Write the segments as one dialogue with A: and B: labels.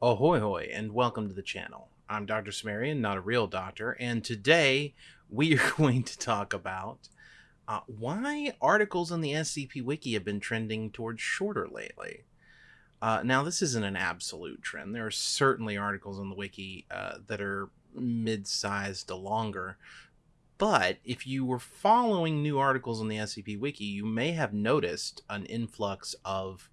A: Ahoy hoy and welcome to the channel. I'm Dr. Sumerian, not a real doctor, and today we are going to talk about uh, why articles on the SCP Wiki have been trending towards shorter lately. Uh, now, this isn't an absolute trend. There are certainly articles on the wiki uh, that are mid-sized to longer, but if you were following new articles on the SCP Wiki, you may have noticed an influx of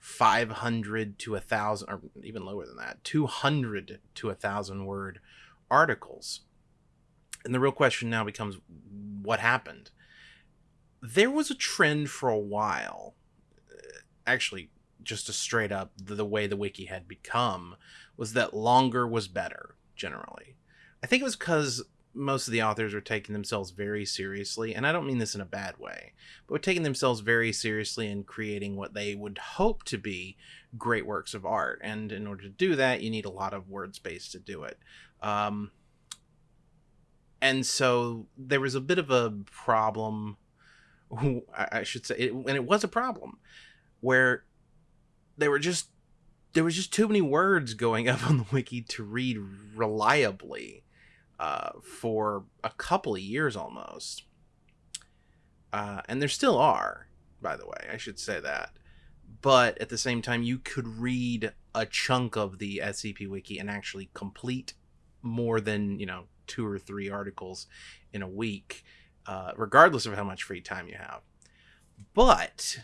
A: 500 to a thousand or even lower than that 200 to a thousand word articles. And the real question now becomes what happened? There was a trend for a while uh, actually just a straight up the, the way the wiki had become was that longer was better generally. I think it was because most of the authors are taking themselves very seriously, and I don't mean this in a bad way, but taking themselves very seriously and creating what they would hope to be great works of art. And in order to do that, you need a lot of word space to do it. Um, and so there was a bit of a problem, I should say, and it was a problem, where they were just there was just too many words going up on the wiki to read reliably uh, for a couple of years almost. Uh, and there still are, by the way, I should say that. But at the same time, you could read a chunk of the SCP Wiki and actually complete more than, you know, two or three articles in a week, uh, regardless of how much free time you have. But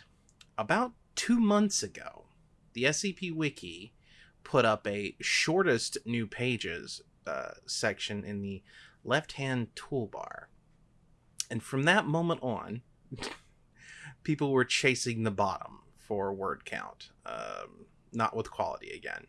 A: about two months ago, the SCP Wiki put up a shortest new pages uh, section in the left hand toolbar. And from that moment on, people were chasing the bottom for word count, um, not with quality again.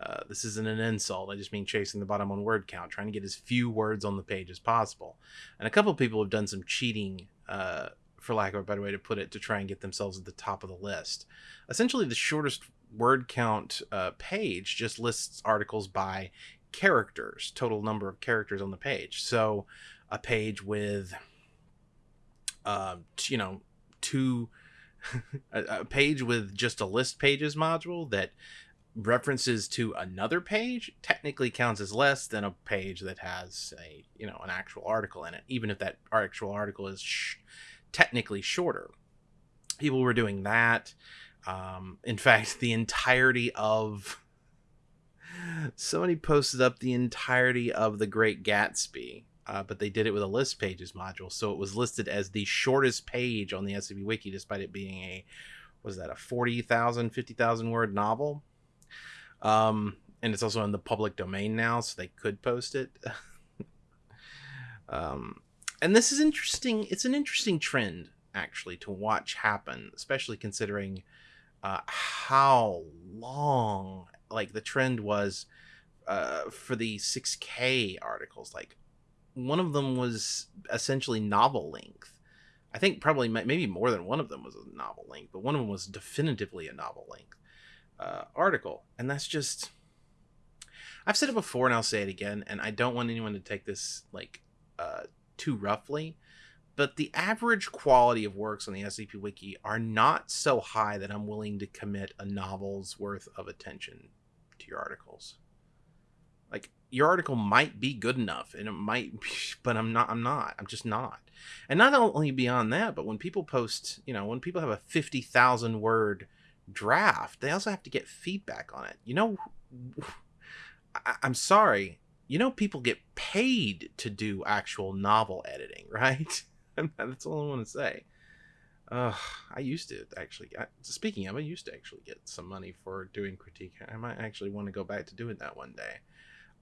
A: Uh, this isn't an insult. I just mean chasing the bottom on word count, trying to get as few words on the page as possible. And a couple people have done some cheating, uh, for lack of a better way to put it, to try and get themselves at the top of the list. Essentially, the shortest word count uh, page just lists articles by characters, total number of characters on the page. So a page with, uh, you know, two, a, page with just a list pages module that references to another page technically counts as less than a page that has a you know an actual article in it even if that actual article is sh- technically shorter people were doing that um, in fact the entirety of somebody posted up the entirety of the Great Gatsby, uh, but they did it with a list pages module, so it was listed as the shortest page on the SCP Wiki, despite it being a was that a 40,000, 50,000 word novel. Um, and it's also in the public domain now, so they could post it. um, and this is interesting. It's an interesting trend actually to watch happen, especially considering uh, how long like the trend was uh, for the 6K articles. Like one of them was essentially novel length. I think probably maybe more than one of them was a novel length, but one of them was definitively a novel length uh, article, and that's just. I've said it before, and I'll say it again, and I don't want anyone to take this like uh, too roughly but the average quality of works on the SCP Wiki are not so high that I'm willing to commit a novel's worth of attention to your articles. Like your article might be good enough and it might be, but I'm not I'm not. I'm just not. And not only beyond that, but when people post, you know, when people have a 50,000 word draft, they also have to get feedback on it. You know I, I'm sorry, you know people get paid to do actual novel editing, right? That's all I want to say. I used to actually. I, speaking of, I used to actually get some money for doing critique. I might actually want to go back to doing that one day.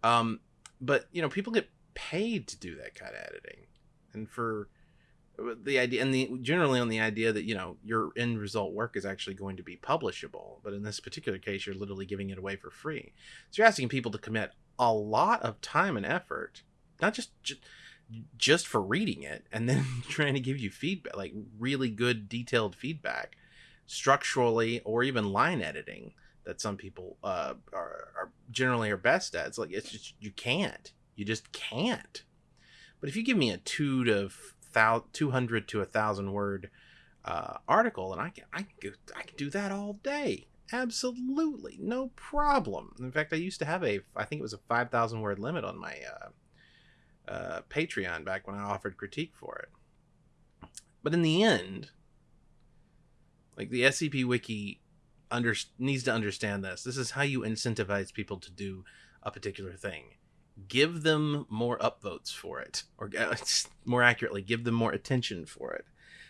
A: Um, but you know, people get paid to do that kind of editing, and for uh, the idea, and the generally on the idea that you know your end result work is actually going to be publishable. But in this particular case, you're literally giving it away for free. So you're asking people to commit a lot of time and effort, not just, just just for reading it and then trying to give you feedback, like really good detailed feedback, structurally or even line editing that some people uh, are, are generally are best at. It's like it's just you can't, you just can't. But if you give me a two to thou- two hundred to a thousand word uh, article, and I can I can I can do that all day, Absolutely, no problem. In fact, I used to have a, I think it was a 5,000 word limit on my uh, uh, Patreon back when I offered critique for it. But in the end, like the SCP Wiki under, needs to understand this. This is how you incentivize people to do a particular thing. Give them more upvotes for it, or uh, more accurately, give them more attention for it.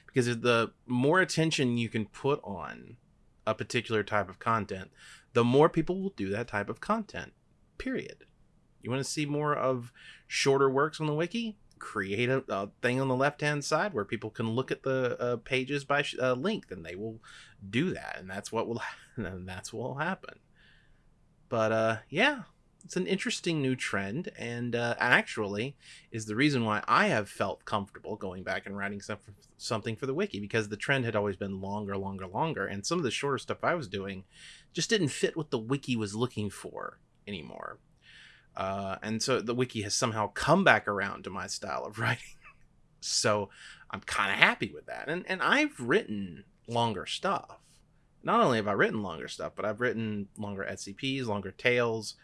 A: Because the more attention you can put on a particular type of content, the more people will do that type of content. Period. You want to see more of shorter works on the wiki? Create a, a thing on the left hand side where people can look at the uh, pages by uh, length, and they will do that, and that's what will and that's what will happen. But uh, yeah, it's an interesting new trend and uh, actually is the reason why i have felt comfortable going back and writing some, something for the wiki because the trend had always been longer longer longer and some of the shorter stuff i was doing just didn't fit what the wiki was looking for anymore uh, and so the wiki has somehow come back around to my style of writing so i'm kind of happy with that and, and i've written longer stuff not only have i written longer stuff but i've written longer scps longer tales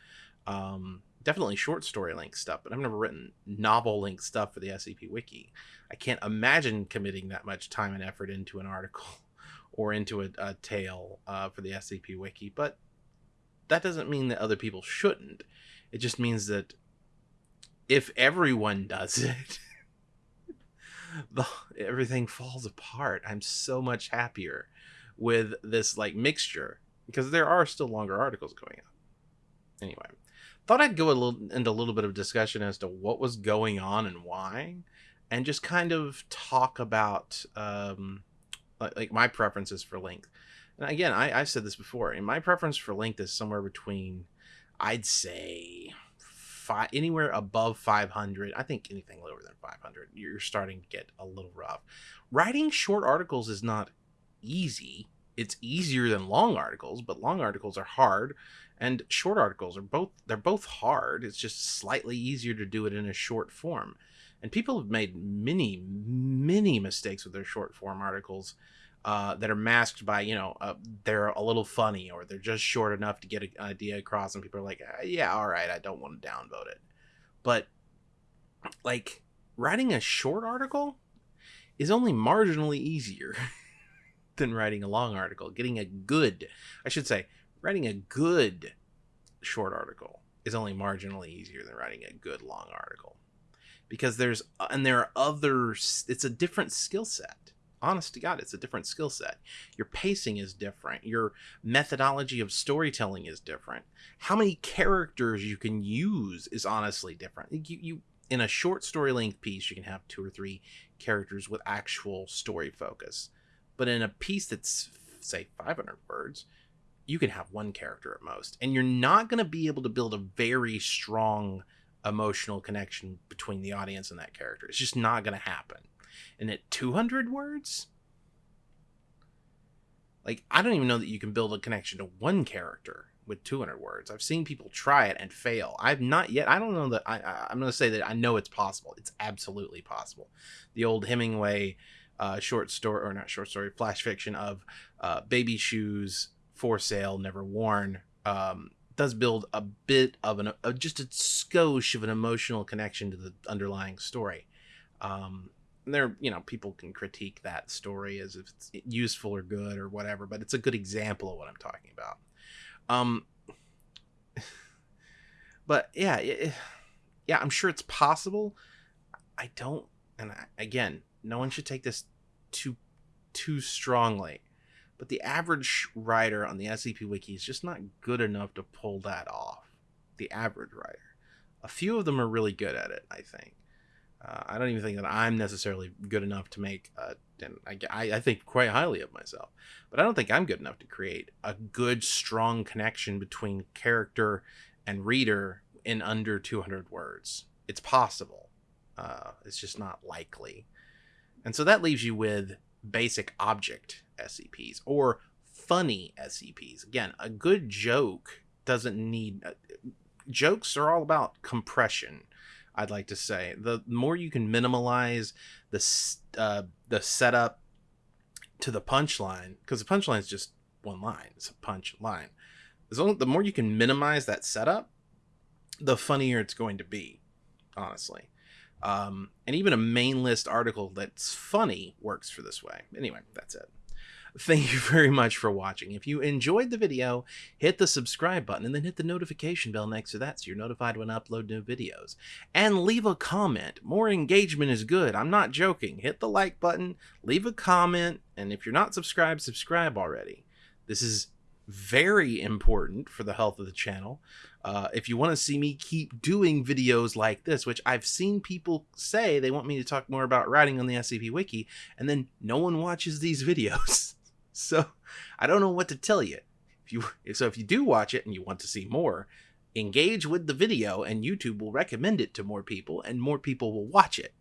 A: um, definitely short story length stuff, but I've never written novel length stuff for the SCP Wiki. I can't imagine committing that much time and effort into an article or into a, a tale uh, for the SCP Wiki, but that doesn't mean that other people shouldn't. It just means that if everyone does it, the, everything falls apart. I'm so much happier with this like mixture because there are still longer articles going up. Anyway, thought I'd go a little into a little bit of discussion as to what was going on and why, and just kind of talk about um, like, like my preferences for length. And again, I, I've said this before, and my preference for length is somewhere between, I'd say, five anywhere above 500. I think anything lower than 500, you're starting to get a little rough. Writing short articles is not easy. It's easier than long articles, but long articles are hard and short articles are both they're both hard it's just slightly easier to do it in a short form and people have made many many mistakes with their short form articles uh, that are masked by you know uh, they're a little funny or they're just short enough to get an idea across and people are like ah, yeah all right i don't want to downvote it. But like writing a short article is only marginally easier than writing a long article. Getting a good i should say writing a good short article is only marginally easier than writing a good long article. Because there's uh, and there are other it's a different skill set honest to god it's a different skill set. Your pacing is different. Your methodology of storytelling is different. How many characters you can use is honestly different. You, you in a short story length piece you can have two or three characters with actual story focus. But in a piece that's say 500 words you can have one character at most. And you're not going to be able to build a very strong emotional connection between the audience and that character. It's just not going to happen and at 200 words? Like i don't even know that you can build a connection to one character with 200 words. I've seen people try it and fail. I've not yet i don't know that I, i'm going to say that i know it's possible. It's absolutely possible. The old hemingway uh, short story or not short story flash fiction of uh, baby shoes for sale, never worn, um, does build a bit of an uh, just a skosh of an emotional connection to the underlying story. Um, there, you know, people can critique that story as if it's useful or good or whatever, but it's a good example of what I'm talking about. Um, but yeah, it, yeah, I'm sure it's possible. I don't, and I, again, no one should take this too too strongly. But the average writer on the SCP Wiki is just not good enough to pull that off. The average writer. A few of them are really good at it, I think. Uh, I don't even think that I'm necessarily good enough to make, a, and I, I think quite highly of myself, but I don't think I'm good enough to create a good, strong connection between character and reader in under 200 words. It's possible. Uh, it's just not likely. And so that leaves you with basic object SCPs or funny SCPs. Again, a good joke doesn't need uh, jokes are all about compression. I'd like to say the more you can minimalize the uh, the setup to the punchline because the punchline is just one line. It's a punch line. As long, the more you can minimize that setup, the funnier it's going to be, honestly. Um, and even a main list article that's funny works for this way. Anyway, that's it. Thank you very much for watching. If you enjoyed the video, hit the subscribe button and then hit the notification bell next to that so you're notified when I upload new videos. And leave a comment. More engagement is good. I'm not joking. Hit the like button, leave a comment, and if you're not subscribed, subscribe already. This is very important for the health of the channel. Uh, if you want to see me keep doing videos like this, which I've seen people say they want me to talk more about writing on the SCP Wiki, and then no one watches these videos. So I don't know what to tell you. If you so if you do watch it and you want to see more, engage with the video, and YouTube will recommend it to more people, and more people will watch it.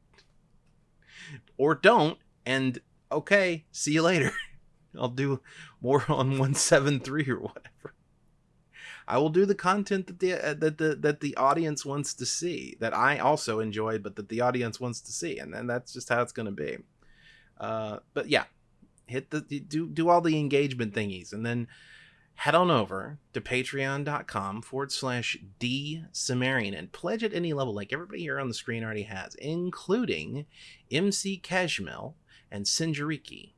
A: Or don't, and okay, see you later. I'll do more on 173 or whatever. I will do the content that the uh, that the that the audience wants to see, that I also enjoy, but that the audience wants to see, and then that's just how it's going to be. Uh, but yeah, hit the do do all the engagement thingies, and then head on over to patreon.com forward slash d and pledge at any level, like everybody here on the screen already has, including MC Kashmil and Sinjariki.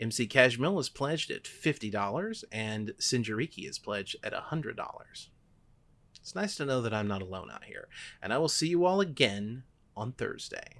A: MC Kashmil is pledged at $50 and Sinjariki is pledged at $100. It's nice to know that I'm not alone out here, and I will see you all again on Thursday.